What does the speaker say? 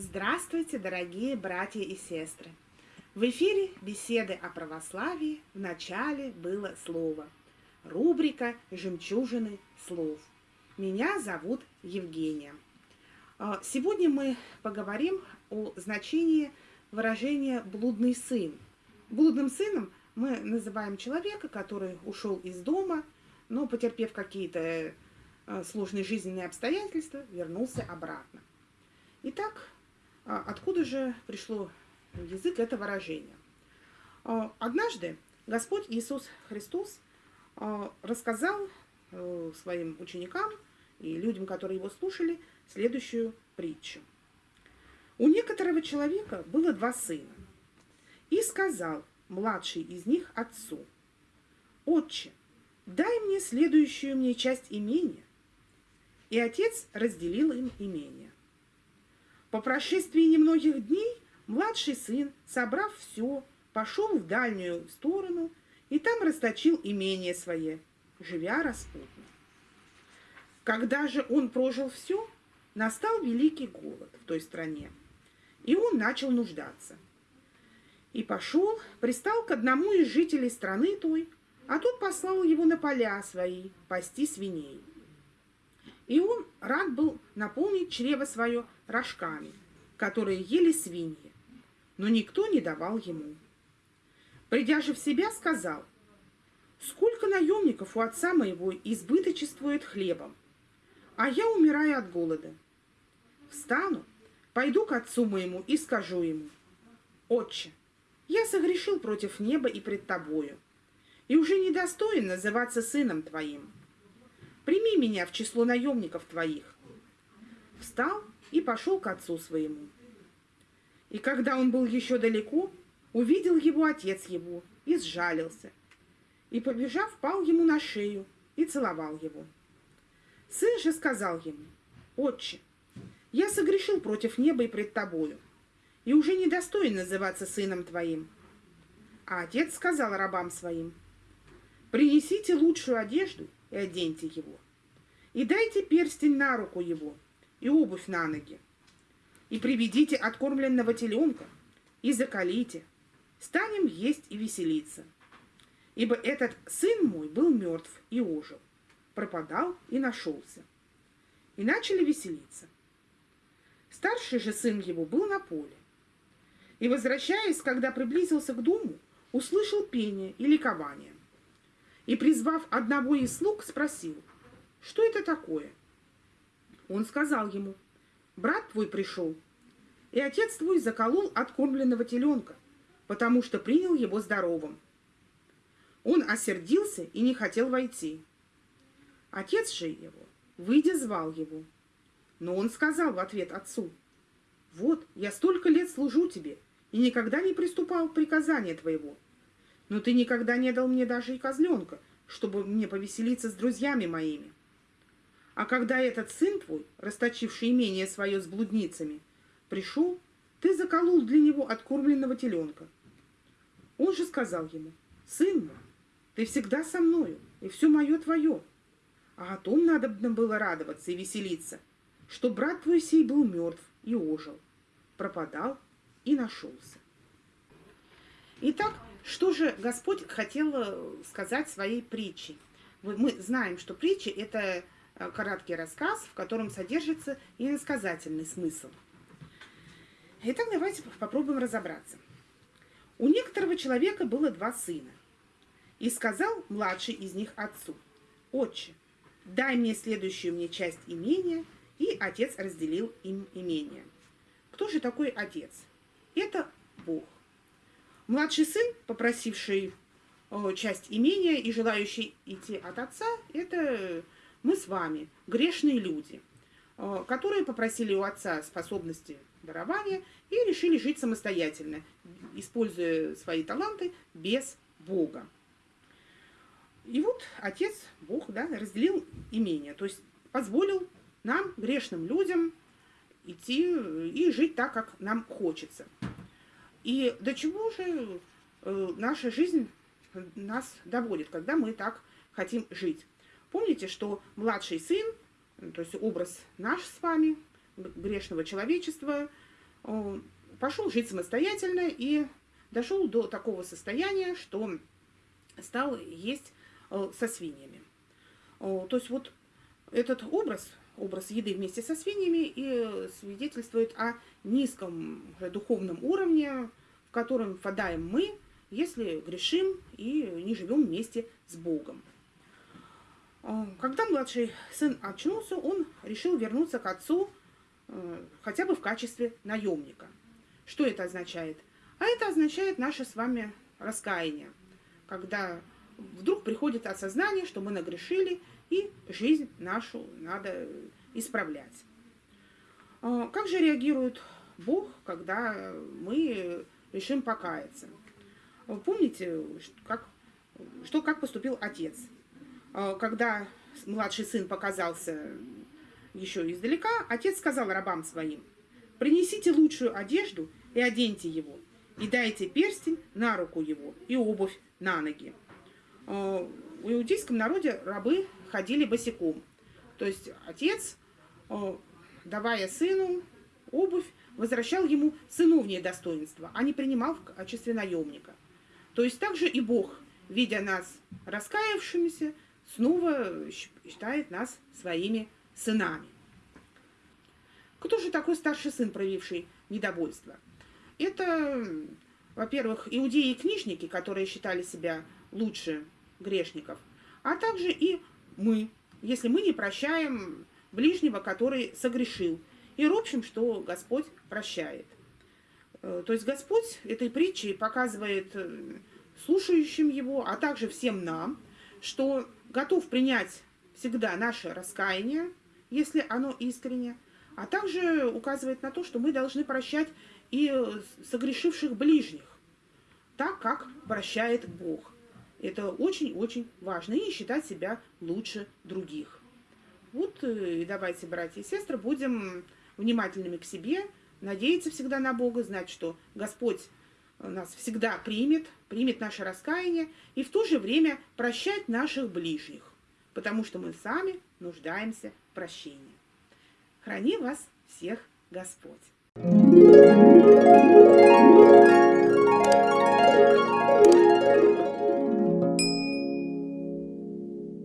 Здравствуйте, дорогие братья и сестры! В эфире беседы о православии в начале было слово. Рубрика «Жемчужины слов». Меня зовут Евгения. А, сегодня мы поговорим о значении выражения «блудный сын». Блудным сыном мы называем человека, который ушел из дома, но, потерпев какие-то а, сложные жизненные обстоятельства, вернулся обратно. Итак, а, откуда же пришло язык это выражение? Однажды Господь Иисус Христос рассказал э, своим ученикам и людям, которые его слушали, следующую притчу. У некоторого человека было два сына. И сказал младший из них отцу, «Отче, дай мне следующую мне часть имения». И отец разделил им имение. По прошествии немногих дней младший сын, собрав все, пошел в дальнюю сторону и там расточил имение свое, живя распутно. Когда же он прожил все, настал великий голод в той стране, и он начал нуждаться. И пошел, пристал к одному из жителей страны той, а тот послал его на поля свои пасти свиней. И он рад был наполнить чрево свое рожками, которые ели свиньи, но никто не давал ему. Придя же в себя, сказал, «Сколько наемников у отца моего избыточествует хлебом, а я умираю от голода. Встану, пойду к отцу моему и скажу ему, «Отче, я согрешил против неба и пред тобою, и уже недостоин называться сыном твоим. Прими меня в число наемников твоих». Встал и пошел к отцу своему. И когда он был еще далеко, увидел его отец его и сжалился, и, побежав, пал ему на шею и целовал его. Сын же сказал ему, «Отче, я согрешил против неба и пред тобою, и уже не достоин называться сыном твоим». А отец сказал рабам своим, «Принесите лучшую одежду и оденьте его, и дайте перстень на руку его и обувь на ноги, и приведите откормленного теленка, и закалите, станем есть и веселиться. Ибо этот сын мой был мертв и ожил, пропадал и нашелся. И начали веселиться. Старший же сын его был на поле. И, возвращаясь, когда приблизился к дому, услышал пение и ликование. И, призвав одного из слуг, спросил, что это такое? Он сказал ему, брат твой пришел, и отец твой заколол откормленного теленка, потому что принял его здоровым. Он осердился и не хотел войти. Отец же его, выйдя, звал его. Но он сказал в ответ отцу, «Вот, я столько лет служу тебе и никогда не приступал к приказанию твоего. Но ты никогда не дал мне даже и козленка, чтобы мне повеселиться с друзьями моими. А когда этот сын твой, расточивший имение свое с блудницами, пришел, ты заколол для него откормленного теленка. Он же сказал ему, «Сын мой, ты всегда со мною, и все мое твое, а о том надо было радоваться и веселиться, что брат твой сей был мертв и ожил, пропадал и нашелся. Итак, что же Господь хотел э, сказать своей притчей? Мы знаем, что притча – это э, короткий рассказ, в котором содержится и иносказательный смысл. Итак, давайте попробуем разобраться. У некоторого человека было два сына. И сказал младший из них отцу, «Отче, дай мне следующую мне часть имения, и отец разделил им имение. Кто же такой отец? Это Бог. Младший сын, попросивший часть имения и желающий идти от отца, это мы с вами, грешные люди, которые попросили у отца способности дарования и решили жить самостоятельно, используя свои таланты без Бога. И вот отец, Бог, да, разделил имение, то есть позволил нам, грешным людям, идти и жить так, как нам хочется. И до чего же э, наша жизнь нас доводит, когда мы так хотим жить. Помните, что младший сын, то есть образ наш с вами, грешного человечества, пошел жить самостоятельно и дошел до такого состояния, что стал есть э, со свиньями. То есть вот этот образ, образ еды вместе со свиньями и свидетельствует о низком духовном уровне, в котором впадаем мы, если грешим и не живем вместе с Богом. Когда младший сын очнулся, он решил вернуться к отцу э, хотя бы в качестве наемника. Что это означает? А это означает наше с вами раскаяние, когда вдруг приходит осознание, что мы нагрешили, и жизнь нашу надо исправлять. А, как же реагирует Бог, когда мы решим покаяться? Помните, как, что, как поступил отец? А, когда младший сын показался еще издалека, отец сказал рабам своим, принесите лучшую одежду и оденьте его, и дайте перстень на руку его и обувь на ноги. А, в иудейском народе рабы ходили босиком. То есть отец, а, давая сыну обувь, возвращал ему сыновнее достоинство, а не принимал в качестве наемника. То есть также и Бог, видя нас раскаявшимися, снова считает нас своими сынами. Кто же такой старший сын, проявивший недовольство? Это, во-первых, иудеи и книжники, которые считали себя лучше грешников, а также и мы, если мы не прощаем ближнего, который согрешил, и ропщим, что Господь прощает. Э, то есть Господь этой притчей показывает э, слушающим его, а также всем нам, что готов принять всегда наше раскаяние, если оно искренне, а также указывает на то, что мы должны прощать и согрешивших ближних, так как прощает Бог. Это очень-очень важно. И считать себя лучше других. Вот э, и давайте, братья и сестры, будем внимательными к себе, надеяться всегда на Бога, знать, что Господь нас всегда примет, примет наше раскаяние и в то же время прощать наших ближних, потому что мы сами нуждаемся в прощении. Храни вас всех Господь!